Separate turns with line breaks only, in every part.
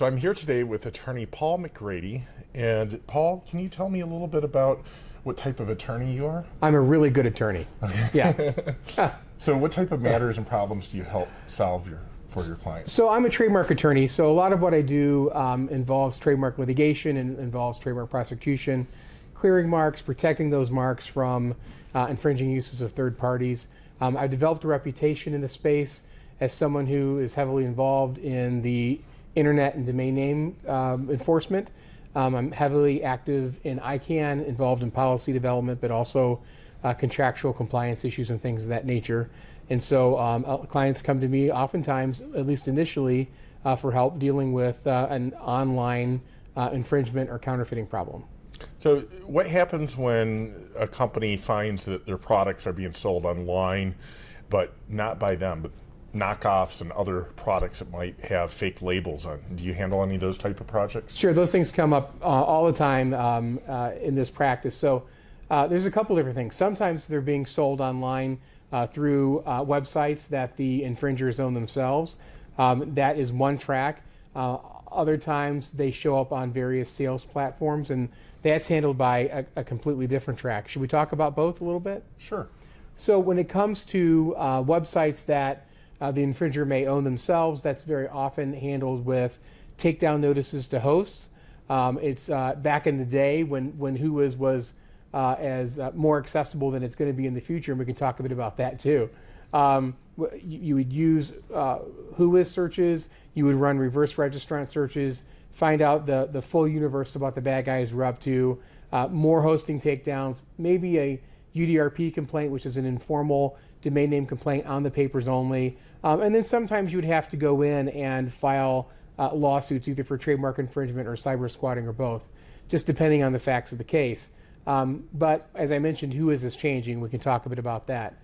So I'm here today with attorney Paul McGrady. And Paul, can you tell me a little bit about what type of attorney you are?
I'm a really good attorney. Yeah.
so what type of matters and problems do you help solve your, for your clients?
So I'm a trademark attorney. So a lot of what I do um, involves trademark litigation and involves trademark prosecution, clearing marks, protecting those marks from uh, infringing uses of third parties. Um, I've developed a reputation in the space as someone who is heavily involved in the internet and domain name um, enforcement. Um, I'm heavily active in ICANN, involved in policy development, but also uh, contractual compliance issues and things of that nature. And so um, uh, clients come to me oftentimes, at least initially, uh, for help dealing with uh, an online uh, infringement or counterfeiting problem.
So what happens when a company finds that their products are being sold online, but not by them, but knockoffs and other products that might have fake labels on. Do you handle any of those type of projects?
Sure, those things come up uh, all the time um, uh, in this practice. So uh, there's a couple different things. Sometimes they're being sold online uh, through uh, websites that the infringers own themselves. Um, that is one track. Uh, other times they show up on various sales platforms and that's handled by a, a, completely different track. Should we talk about both a little bit?
Sure.
So when it comes to websites that uh, the infringer may own themselves. That's very often handled with takedown notices to hosts. Um, it's uh, back in the day when, when Whois was uh, as uh, more accessible than it's going to be in the future, and we can talk a bit about that too. Um, you, you, would use uh, Whois searches, you would run reverse registrant searches, find out the, the full universe about the bad guys we're up to, uh, more hosting takedowns, maybe a UDRP complaint, which is an informal domain name complaint on the papers only. Um, and then sometimes you would have to go in and file uh, lawsuits either for trademark infringement or cyber squatting or both, just depending on the facts of the case. Um, but as I mentioned, Whois this changing? We can talk a bit about that.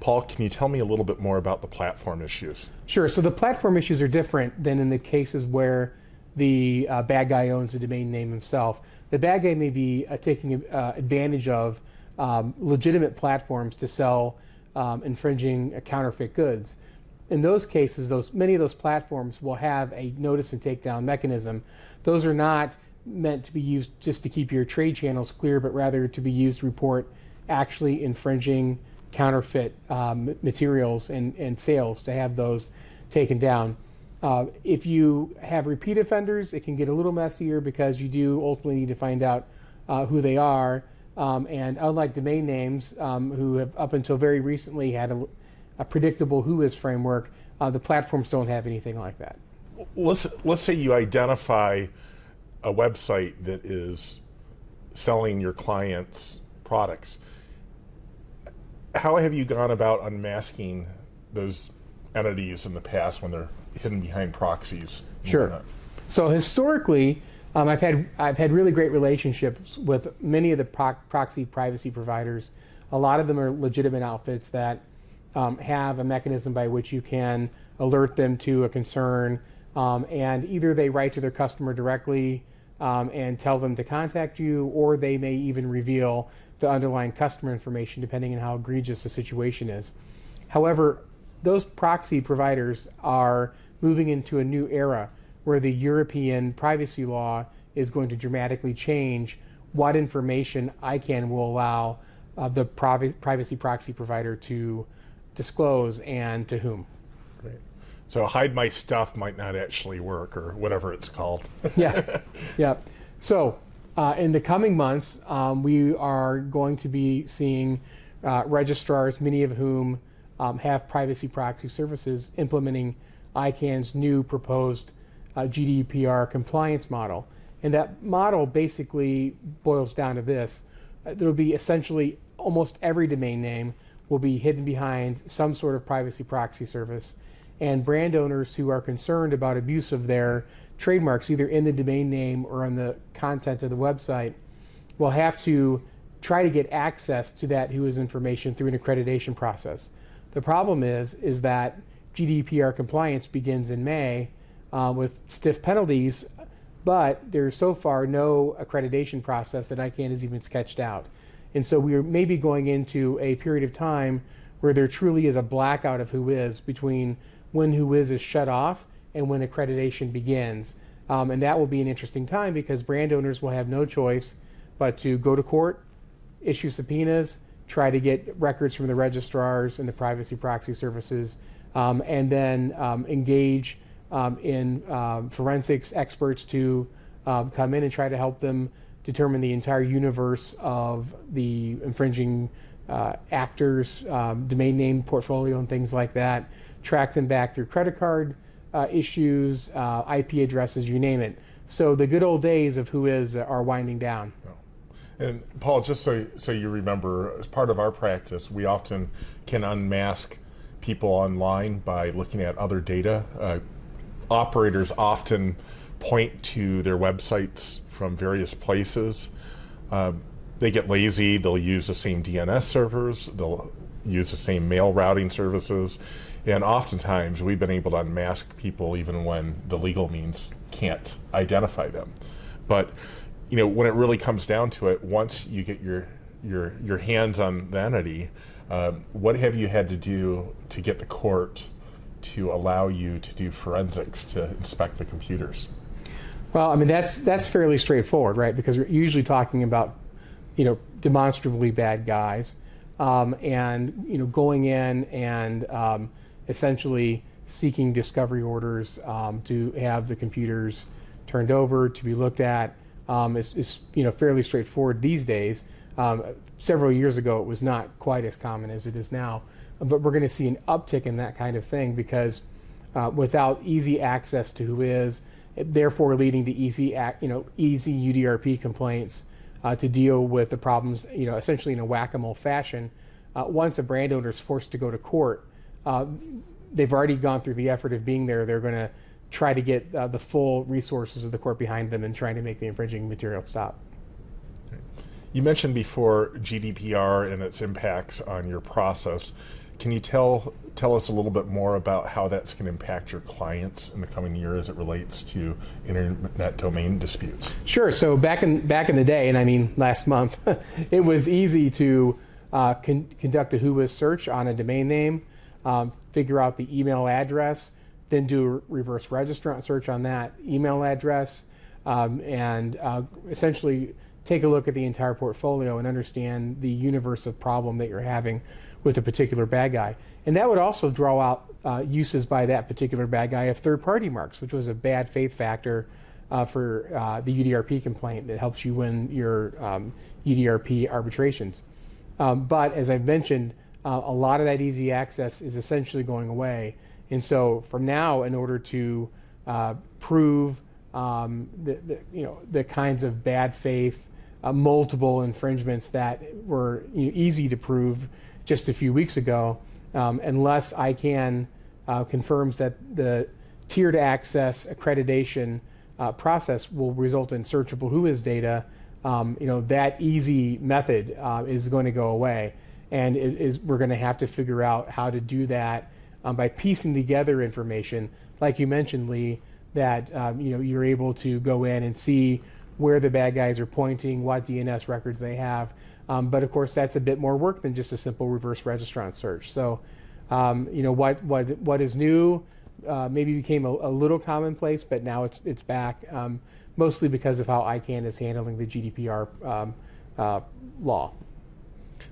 Paul, can you tell me a little bit more about the platform issues?
Sure. So the platform issues are different than in the cases where the uh, bad guy owns a domain name himself. The bad guy may be uh, taking uh, advantage of um, legitimate platforms to sell um, infringing counterfeit goods. In those cases, those many of those platforms will have a notice and takedown mechanism. Those are not meant to be used just to keep your trade channels clear, but rather to be used to report actually infringing counterfeit um, materials and, and sales to have those taken down. Uh, if you have repeat offenders, it can get a little messier because you do ultimately need to find out uh, who they are. Um, and unlike domain names, um, who have up until very recently had a, a predictable Whois framework, uh, the platforms don't have anything like that.
Let's, let's say you identify a website that is selling your clients' products. How have you gone about unmasking those entities in the past when they're hidden behind proxies?
Sure. So historically, um, I've had I've had really great relationships with many of the pro proxy privacy providers. A lot of them are legitimate outfits that um, have a mechanism by which you can alert them to a concern, um, and either they write to their customer directly um, and tell them to contact you, or they may even reveal the underlying customer information depending on how egregious the situation is. However, those proxy providers are moving into a new era where the European privacy law is going to dramatically change what information ICANN will allow uh, the privacy proxy provider to disclose and to whom.
Great. So hide my stuff might not actually work or whatever it's called.
yeah, yeah. So uh, in the coming months, um, we are going to be seeing uh, registrars, many of whom um, have privacy proxy services, implementing ICANN's new proposed uh, GDPR compliance model. And that model basically boils down to this. Uh, there will be essentially almost every domain name will be hidden behind some sort of privacy proxy service. And brand owners who are concerned about abuse of their trademarks, either in the domain name or on the content of the website, will have to try to get access to that Whois information through an accreditation process. The problem is, is that GDPR compliance begins in May, uh, with stiff penalties, but there's so far no accreditation process that ICANN has even sketched out. And so we are maybe going into a period of time where there truly is a blackout of Whois between when Whois is shut off and when accreditation begins. Um, and that will be an interesting time because brand owners will have no choice but to go to court, issue subpoenas, try to get records from the registrars and the privacy proxy services, um, and then um, engage um, in um, forensics experts to um, come in and try to help them determine the entire universe of the infringing uh, actors, um, domain name portfolio, and things like that. Track them back through credit card uh, issues, uh, IP addresses, you name it. So the good old days of Whois are winding down.
And Paul, just so so you remember, as part of our practice, we often can unmask people online by looking at other data. Uh, operators often point to their websites from various places. Uh, they get lazy. They'll use the same DNS servers. They'll use the same mail routing services. And oftentimes, we've been able to unmask people even when the legal means can't identify them. But you know, when it really comes down to it, once you get your your your hands on the entity, uh, what have you had to do to get the court to allow you to do forensics to inspect the computers?
Well, I mean that's that's fairly straightforward, right? Because we're usually talking about, you know, demonstrably bad guys, um, and you know, going in and um, essentially seeking discovery orders um, to have the computers turned over to be looked at um, is, is, you know fairly straightforward these days. Um, several years ago, it was not quite as common as it is now, but we're going to see an uptick in that kind of thing because uh, without easy access to Whois therefore leading to easy, you know, easy UDRP complaints uh, to deal with the problems, you know, essentially in a whack-a-mole fashion. Uh, once a brand owner is forced to go to court, uh, they've already gone through the effort of being there. They're going to try to get uh, the full resources of the court behind them and trying to make the infringing material stop.
You mentioned before GDPR and its impacts on your process. Can you tell tell us a little bit more about how that's going to impact your clients in the coming year as it relates to internet domain disputes?
Sure. So back in back in the day, and I mean last month, it was easy to uh, con conduct a WHOIS search on a domain name, um, figure out the email address, then do a reverse registrant search on that email address, um, and uh, essentially take a look at the entire portfolio and understand the universe of problem that you're having with a particular bad guy. And that would also draw out uh, uses by that particular bad guy of third-party marks, which was a bad faith factor uh, for uh, the UDRP complaint that helps you win your um, UDRP arbitrations. Um, but as I've mentioned, uh, a lot of that easy access is essentially going away. And so from now, in order to uh, prove um, the, the, you know, the kinds of bad faith, uh, multiple infringements that were you know, easy to prove just a few weeks ago, um, unless ICANN uh, confirms that the tiered access accreditation uh, process will result in searchable WHOIS data, um, you know, that easy method uh, is going to go away. And it is, we're going to have to figure out how to do that um, by piecing together information, like you mentioned, Lee, that um, you know, you're able to go in and see where the bad guys are pointing, what DNS records they have, um, but of course, that's a bit more work than just a simple reverse registrant search. So, um, you know, what, what, what is new uh, maybe became a, a, little commonplace, but now it's, it's back, um, mostly because of how ICANN is handling the GDPR um, uh, law.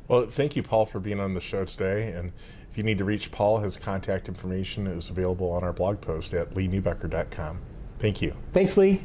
Well, thank you, Paul, for being on the show today. And if you need to reach Paul, his contact information is available on our blog post at leeneubecker.com. Thank you.
Thanks, Lee.